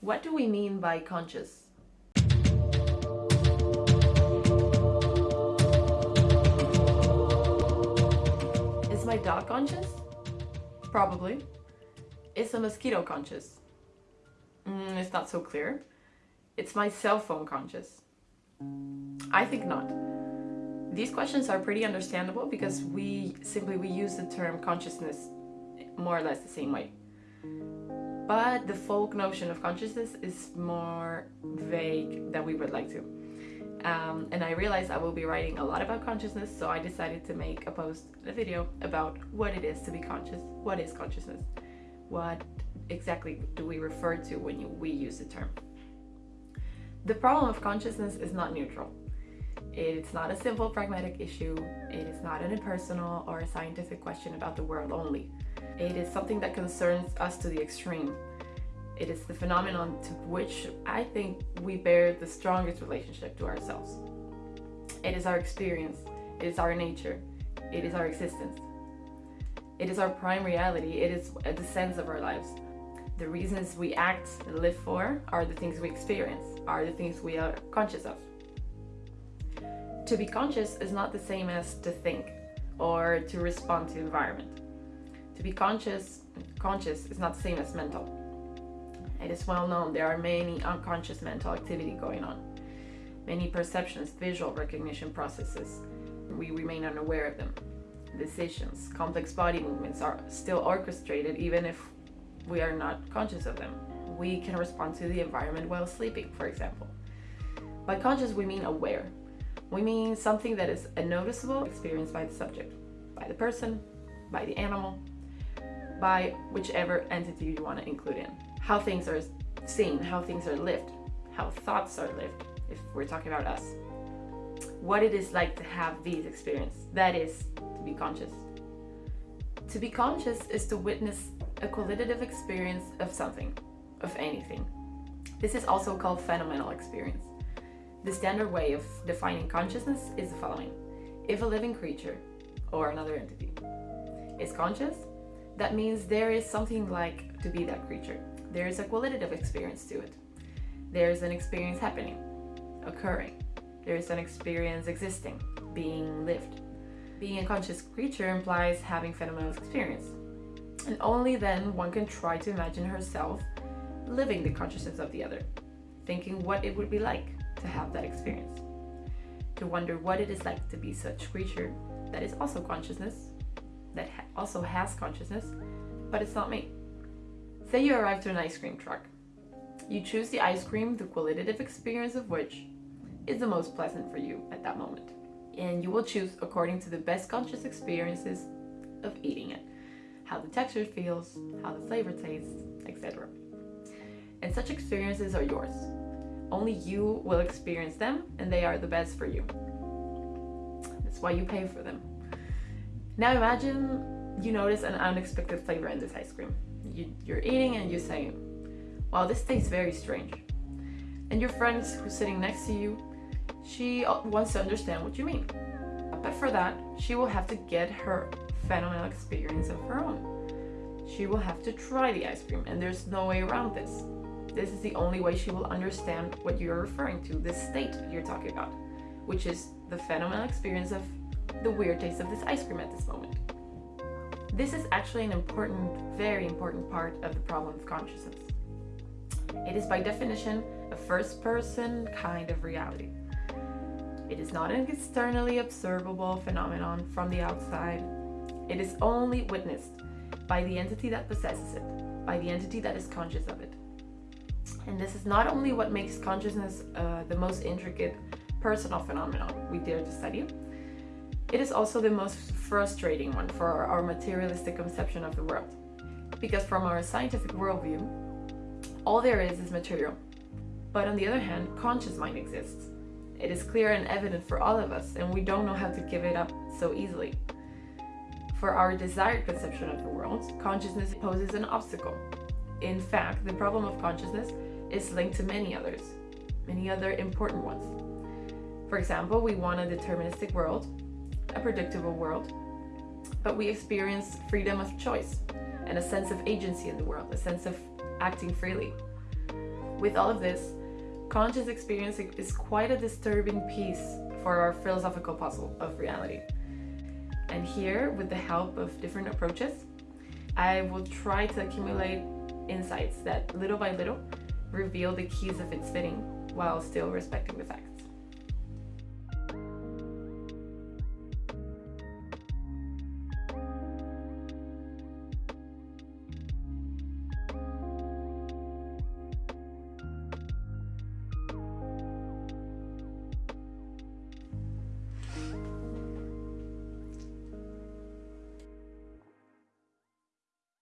What do we mean by conscious? Is my dog conscious? Probably. Is a mosquito conscious? Mm, it's not so clear. It's my cell phone conscious? I think not. These questions are pretty understandable because we simply we use the term consciousness more or less the same way. But the folk notion of consciousness is more vague than we would like to. Um, and I realized I will be writing a lot about consciousness, so I decided to make a post, a video about what it is to be conscious, what is consciousness, what exactly do we refer to when you, we use the term. The problem of consciousness is not neutral. It's not a simple pragmatic issue, it is not an impersonal or a scientific question about the world only. It is something that concerns us to the extreme. It is the phenomenon to which I think we bear the strongest relationship to ourselves. It is our experience, it is our nature, it is our existence. It is our prime reality, it is the sense of our lives. The reasons we act and live for are the things we experience, are the things we are conscious of. To be conscious is not the same as to think or to respond to environment. To be conscious, conscious is not the same as mental. It is well known there are many unconscious mental activity going on. Many perceptions, visual recognition processes. We remain unaware of them. Decisions, complex body movements are still orchestrated even if we are not conscious of them. We can respond to the environment while sleeping, for example. By conscious, we mean aware. We mean something that is a noticeable experience by the subject, by the person, by the animal, by whichever entity you want to include in. How things are seen, how things are lived, how thoughts are lived, if we're talking about us. What it is like to have these experiences. That is to be conscious. To be conscious is to witness a qualitative experience of something, of anything. This is also called phenomenal experience. The standard way of defining consciousness is the following. If a living creature, or another entity, is conscious, that means there is something like to be that creature. There is a qualitative experience to it. There is an experience happening, occurring. There is an experience existing, being lived. Being a conscious creature implies having phenomenal experience. And only then one can try to imagine herself living the consciousness of the other, thinking what it would be like to have that experience. To wonder what it is like to be such creature that is also consciousness, that ha also has consciousness, but it's not me. Say you arrive to an ice cream truck. You choose the ice cream, the qualitative experience of which is the most pleasant for you at that moment. And you will choose according to the best conscious experiences of eating it. How the texture feels, how the flavor tastes, etc. And such experiences are yours. Only you will experience them and they are the best for you. That's why you pay for them. Now imagine you notice an unexpected flavor in this ice cream. You, you're eating and you say, wow, this tastes very strange. And your friend who's sitting next to you, she uh, wants to understand what you mean. But for that, she will have to get her phenomenal experience of her own. She will have to try the ice cream and there's no way around this. This is the only way she will understand what you're referring to, this state you're talking about, which is the phenomenal experience of the weird taste of this ice cream at this moment. This is actually an important, very important part of the problem of consciousness. It is by definition a first person kind of reality. It is not an externally observable phenomenon from the outside. It is only witnessed by the entity that possesses it, by the entity that is conscious of it. And this is not only what makes consciousness uh, the most intricate personal phenomenon we dare to study, it is also the most frustrating one for our materialistic conception of the world. Because from our scientific worldview, all there is is material. But on the other hand, conscious mind exists. It is clear and evident for all of us, and we don't know how to give it up so easily. For our desired conception of the world, consciousness poses an obstacle. In fact, the problem of consciousness is linked to many others, many other important ones. For example, we want a deterministic world, a predictable world, but we experience freedom of choice and a sense of agency in the world, a sense of acting freely. With all of this, conscious experience is quite a disturbing piece for our philosophical puzzle of reality. And here, with the help of different approaches, I will try to accumulate insights that little by little reveal the keys of its fitting while still respecting the facts.